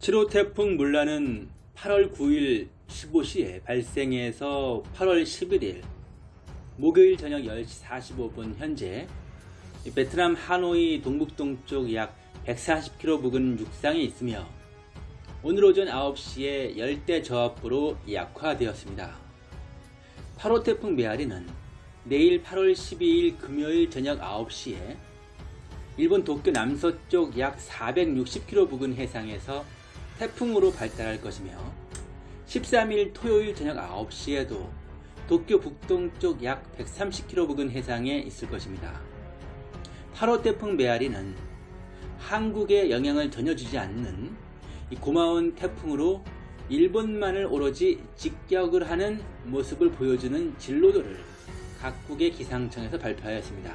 7호 태풍 물란은 8월 9일 15시에 발생해서 8월 11일 목요일 저녁 10시 45분 현재 베트남 하노이 동북동쪽 약 140km 부근 육상에 있으며 오늘 오전 9시에 열대 저압부로 약화되었습니다. 8호 태풍 메아리는 내일 8월 12일 금요일 저녁 9시에 일본 도쿄 남서쪽 약 460km 부근 해상에서 태풍으로 발달할 것이며 13일 토요일 저녁 9시에도 도쿄 북동쪽 약 130km 부근 해상에 있을 것입니다. 8호 태풍 메아리는 한국에 영향을 전혀 주지 않는 고마운 태풍으로 일본만을 오로지 직격을 하는 모습을 보여주는 진로도를 각국의 기상청에서 발표하였습니다.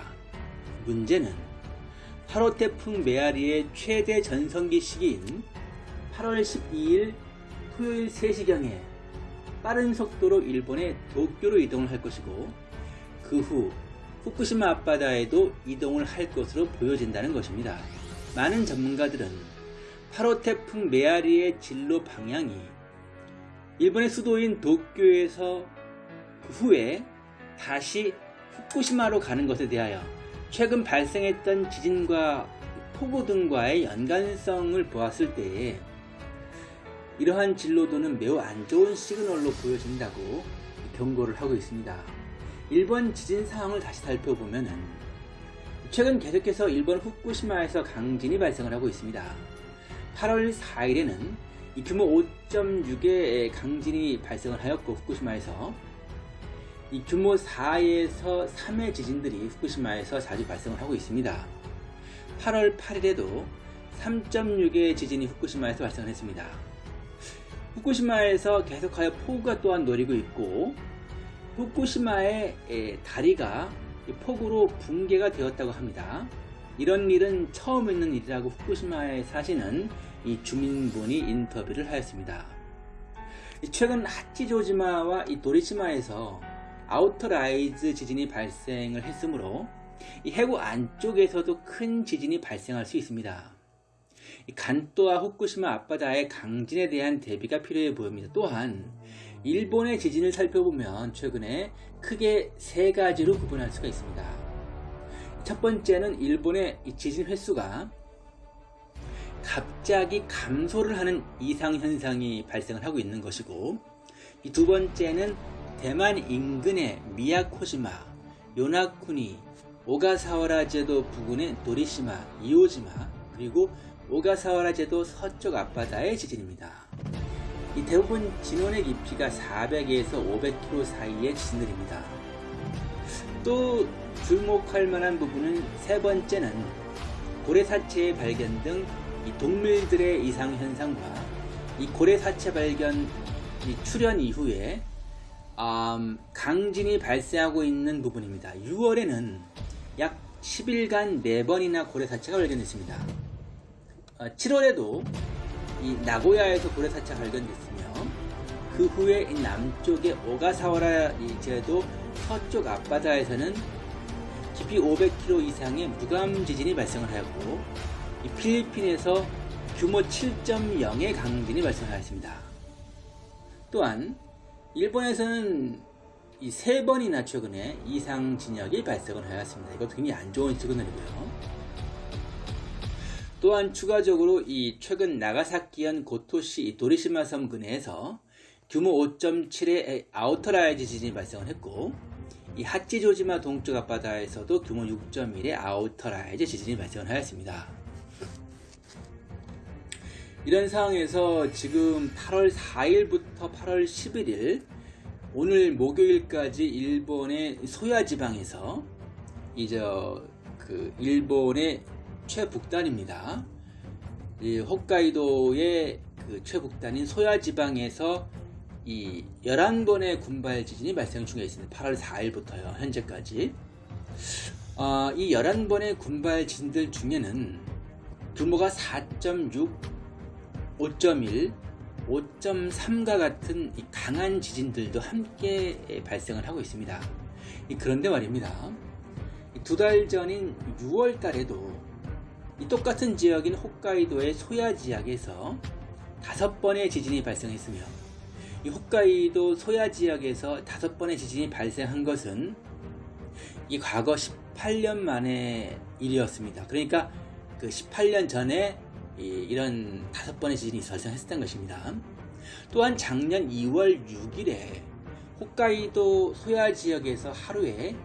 문제는 8호 태풍 메아리의 최대 전성기 시기인 8월 12일 토요일 3시경에 빠른 속도로 일본의 도쿄로 이동을 할 것이고 그 후 후쿠시마 앞바다에도 이동을 할 것으로 보여진다는 것입니다. 많은 전문가들은 8호 태풍 메아리의 진로 방향이 일본의 수도인 도쿄에서 그 후에 다시 후쿠시마로 가는 것에 대하여 최근 발생했던 지진과 폭우 등과의 연관성을 보았을 때에 이러한 진로도는 매우 안 좋은 시그널로 보여진다고 경고를 하고 있습니다. 일본 지진 상황을 다시 살펴보면 최근 계속해서 일본 후쿠시마에서 강진이 발생을 하고 있습니다. 8월 4일에는 규모 5.6의 강진이 발생을 하였고 후쿠시마에서 이 규모 4에서 3의 지진들이 후쿠시마에서 자주 발생을 하고 있습니다. 8월 8일에도 3.6의 지진이 후쿠시마에서 발생을 했습니다. 후쿠시마에서 계속하여 폭우가 또한 노리고 있고 후쿠시마의 다리가 폭우로 붕괴가 되었다고 합니다. 이런 일은 처음 있는 일이라고 후쿠시마에 사시는 이 주민분이 인터뷰를 하였습니다. 최근 하치조지마와 이 도리시마에서 outer rise 지진이 발생을 했으므로 이 해구 안쪽에서도 큰 지진이 발생할 수 있습니다. 간또와 후쿠시마 앞바다의 강진에 대한 대비가 필요해 보입니다. 또한 일본의 지진을 살펴보면 최근에 크게 세 가지로 구분할 수가 있습니다. 첫 번째는 일본의 지진 횟수가 갑자기 감소를 하는 이상현상이 발생을 하고 있는 것이고 두 번째는 대만 인근의 미야코시마, 요나쿠니, 오가사와라 제도 부근의 도리시마, 이오지마 그리고 오가사와라 제도 서쪽 앞바다의 지진입니다. 이 대부분 진원의 깊이가 400에서 500km 사이의 지진들입니다. 또 주목할 만한 부분은 세 번째는 고래사체의 발견 등 동물들의 이상 현상과 이 고래사체 발견 출현 이후에 음, 강진이 발생하고 있는 부분입니다. 6월에는 약 10일간 4번이나 고래사체가 발견됐습니다. 7월에도 어, 이 나고야에서 고래사체가 발견됐으며 그 후에 남쪽의 오가사와라 제도 서쪽 앞바다에서는 깊이 500km 이상의 무감 지진이 발생을 하였고 필리핀에서 규모 7.0의 강진이 발생하였습니다. 또한 일본에서는 이 세 번이나 최근에 이상 진역이 발생을 하였습니다. 이것도 굉장히 안 좋은 시그널이고요. 또한 추가적으로 이 최근 나가사키현 고토시 도리시마 섬 근해에서 규모 5.7의 outer rise 지진이 발생을 했고 이 하치조지마 동쪽 앞바다에서도 규모 6.1의 outer rise 지진이 발생을 하였습니다. 이런 상황에서 지금 8월 4일부터 8월 11일 오늘 목요일까지 일본의 소야 지방에서 이제 그 일본의 최북단입니다. 이 홋카이도의 그 최북단인 소야 지방에서 이 11번의 군발 지진이 발생 중에 있습니다. 8월 4일부터요. 현재까지. 어, 이 11번의 군발 지진들 중에는 규모가 4.6, 5.1, 5.3과 같은 강한 지진들도 함께 발생을 하고 있습니다. 그런데 말입니다. 두 달 전인 6월 달에도 이 똑같은 지역인 홋카이도의 소야 지역에서 다섯 번의 지진이 발생했으며 이 홋카이도 소야 지역에서 다섯 번의 지진이 발생한 것은 이 과거 18년 만의 일이었습니다. 그러니까 그 18년 전에 이, 런 다섯 번의 지진이 발생했었던 것입니다. 또한 작년 2월 6일에 홋카이도 소야 지역에서 하루에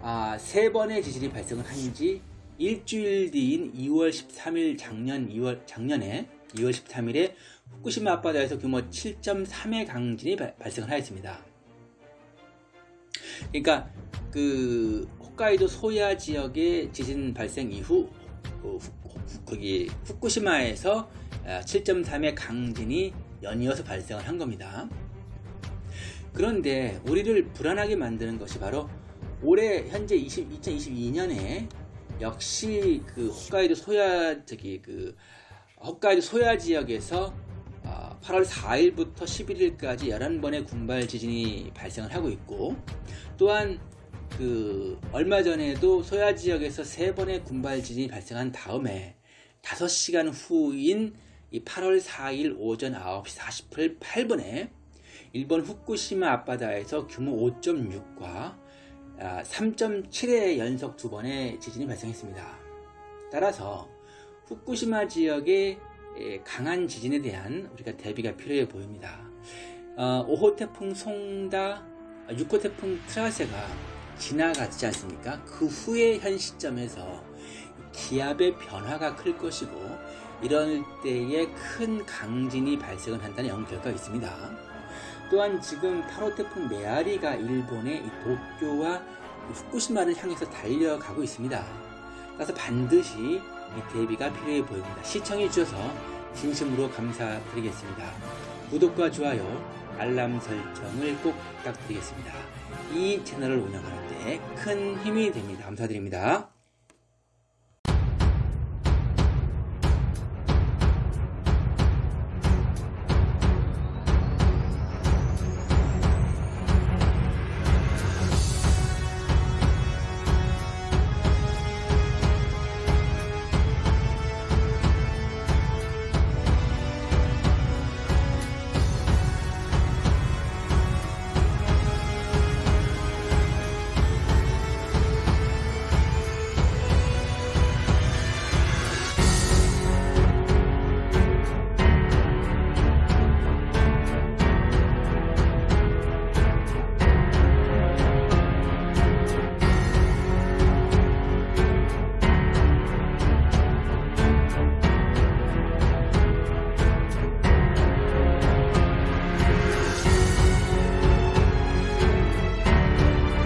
아, 세 번의 지진이 발생을 한 지 일주일 뒤인 2월 13일 작년 2월 작년에 2월 13일에 후쿠시마 앞바다에서 규모 7.3의 강진이 발, 발생을 하였습니다. 그러니까 그 홋카이도 소야 지역의 지진 발생 이후 그 후, 거기 후쿠시마에서 7.3의 강진이 연이어서 발생을 한 겁니다. 그런데 우리를 불안하게 만드는 것이 바로 올해 현재 20, 2022년에 역시 그 홋카이도 소야 저기 그 홋카이도 소야 지역에서 8월 4일부터 11일까지 11번의 군발 지진이 발생을 하고 있고 또한 그 얼마 전에도 소야 지역에서 3번의 군발 지진이 발생한 다음에 5시간 후인 8월 4일 오전 9시 48분 8분에 일본 후쿠시마 앞바다에서 규모 5.6과 3.7의 연속 두 번의 지진이 발생했습니다. 따라서 후쿠시마 지역의 강한 지진에 대한 우리가 대비가 필요해 보입니다. 어, 5호 태풍 송다, 6호 태풍 트라세가 지나갔지 않습니까? 그 후에 현 시점에서 기압의 변화가 클 것이고 이럴 때에 큰 강진이 발생을 한다는 연구 결과가 있습니다. 또한 지금 8호 태풍 메아리가 일본의 도쿄와 후쿠시마를 향해서 달려가고 있습니다. 따라서 반드시 이 대비가 필요해 보입니다. 시청해 주셔서 진심으로 감사드리겠습니다. 구독과 좋아요, 알람 설정을 꼭 부탁드리겠습니다. 이 채널을 운영하는데 큰 힘이 됩니다. 감사드립니다.